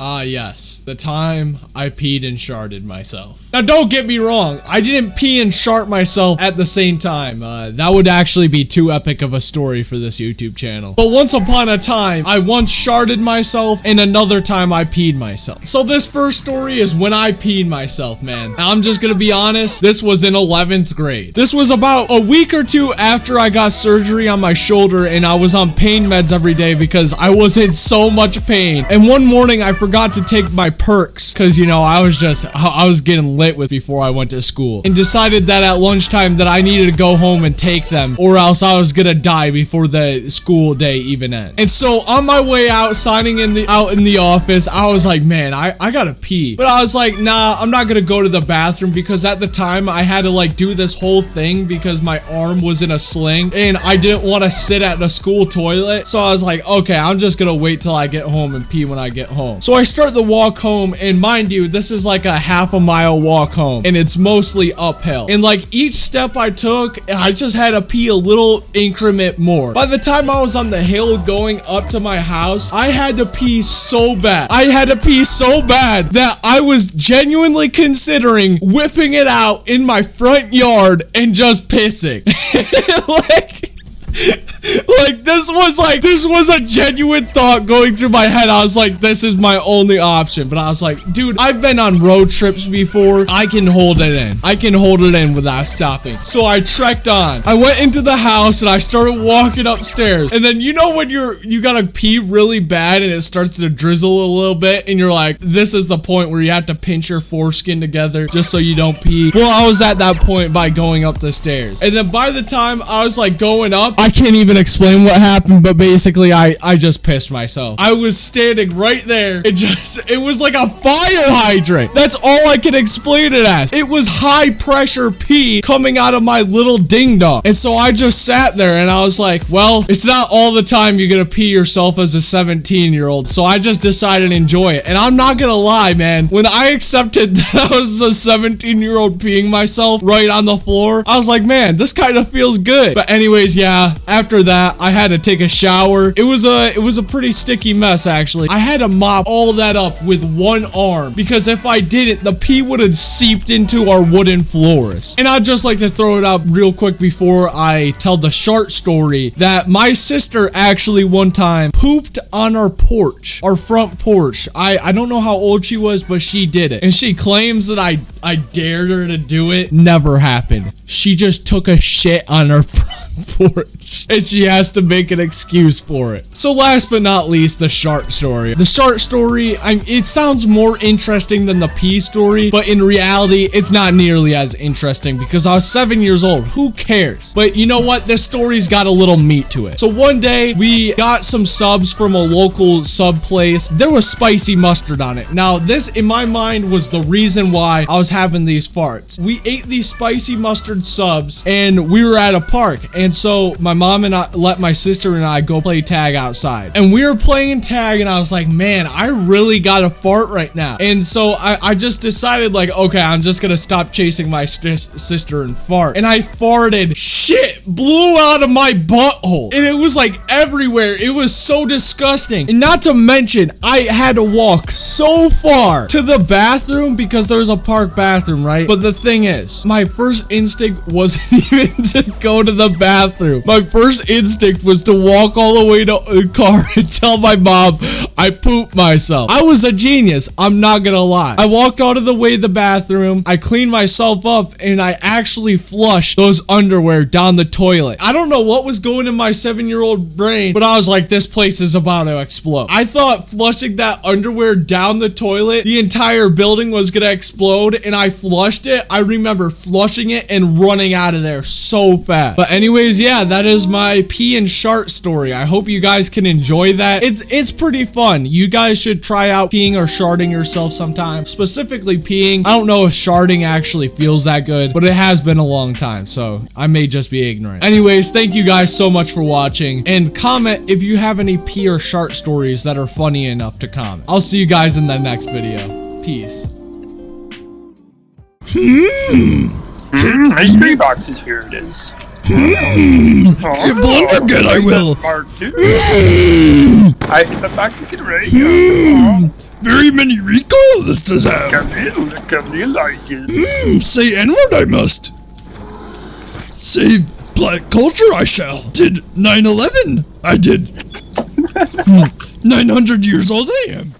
Ah, yes. The time I peed and sharted myself. Now, don't get me wrong. I didn't pee and shart myself at the same time. Uh, that would actually be too epic of a story for this YouTube channel. But once upon a time, I once sharted myself and another time I peed myself. So this first story is when I peed myself, man. Now, I'm just gonna be honest. This was in 11th grade. This was about a week or two after I got surgery on my shoulder and I was on pain meds every day because I was in so much pain. And one morning I forgot to take my perks because, you know, I was just, I was getting lit with before I went to school and decided that at lunchtime that I needed to go home and take them or else I was gonna die before the school day even ends. And so on my way out, signing in the, out in the office, I was like, man, I, I gotta pee. But I was like, nah, I'm not gonna go to the bathroom because at the time I had to like do this whole thing because my arm was in a sling and I didn't want to sit at the school toilet. So I was like, okay, I'm just gonna wait till I get home and pee when I get home. So I start the walk home and mind you, this is like a half a mile walk home and it's mostly uphill. And like each step I took, I just had to pee a little increment more. By the time I was on the hill going up to my house, I had to pee so bad. I had to pee so bad that I was genuinely considering whipping it out in my front yard and just pissing. like this was like this was a genuine thought going through my head. I was like, this is my only option. But I was like, dude, I've been on road trips before. I can hold it in. I can hold it in without stopping. So I trekked on. I went into the house and I started walking upstairs. And then you know when you're you gotta pee really bad and it starts to drizzle a little bit and you're like, this is the point where you have to pinch your foreskin together just so you don't pee. Well, I was at that point by going up the stairs. And then by the time I was like going up, I can't even explain what happened, but basically I, I just pissed myself. I was standing right there. It just, it was like a fire hydrant. That's all I can explain it as. It was high pressure pee coming out of my little ding dong. And so I just sat there and I was like, well, it's not all the time you're gonna pee yourself as a 17 year old. So I just decided to enjoy it. And I'm not gonna lie, man. When I accepted that I was a 17 year old peeing myself right on the floor, I was like, man, this kind of feels good. But anyways, yeah, after that, I had to take a shower. It was a it was a pretty sticky mess actually. I had to mop all that up with one arm because if I didn't, the pee would have seeped into our wooden floors. And I'd just like to throw it out real quick before I tell the short story that my sister actually one time pooped on our porch, our front porch. I I don't know how old she was, but she did it. And she claims that I I dared her to do it. Never happened. She just took a shit on her front porch and she has to make an excuse for it. So last but not least, the shark story. The shark story, I, it sounds more interesting than the pee story, but in reality, it's not nearly as interesting because I was seven years old. Who cares? But you know what? This story's got a little meat to it. So one day we got some subs from a local sub place. There was spicy mustard on it. Now this in my mind was the reason why I was having these farts. We ate these spicy mustard subs and we were at a park. And so my mom and I let my sister and I go play tag outside. And we were playing tag and I was like, man, I really got a fart right now. And so I, I just decided like, okay, I'm just gonna stop chasing my sis- sister and fart. And I farted. Shit blew out of my butthole. And it was like everywhere. It was so disgusting. And not to mention, I had to walk so far to the bathroom because there's a park right? But the thing is, my first instinct wasn't even to go to the bathroom. My first instinct was to walk all the way to the car and tell my mom I pooped myself. I was a genius. I'm not gonna lie. I walked out of the way to the bathroom. I cleaned myself up and I actually flushed those underwear down the toilet. I don't know what was going in my seven year old brain, but I was like, this place is about to explode. I thought flushing that underwear down the toilet, the entire building was gonna explode and I flushed it. I remember flushing it and running out of there so fast. But anyways, yeah, that is my pee and shart story. I hope you guys can enjoy that. It's it's pretty fun. You guys should try out peeing or sharting yourself sometime. Specifically peeing. I don't know if sharting actually feels that good, but it has been a long time, so I may just be ignorant. Anyways, thank you guys so much for watching and comment if you have any pee or shart stories that are funny enough to comment. I'll see you guys in the next video. Peace. Mm, mystery boxes, here it is. You blunder again, I will. Two. I hit the the radio. Very many recoil this does have. Come in, come in like it. Hmm, say N-word I must. Save black culture I shall. Did 9-11. I did. Hmm, 900 years old I am.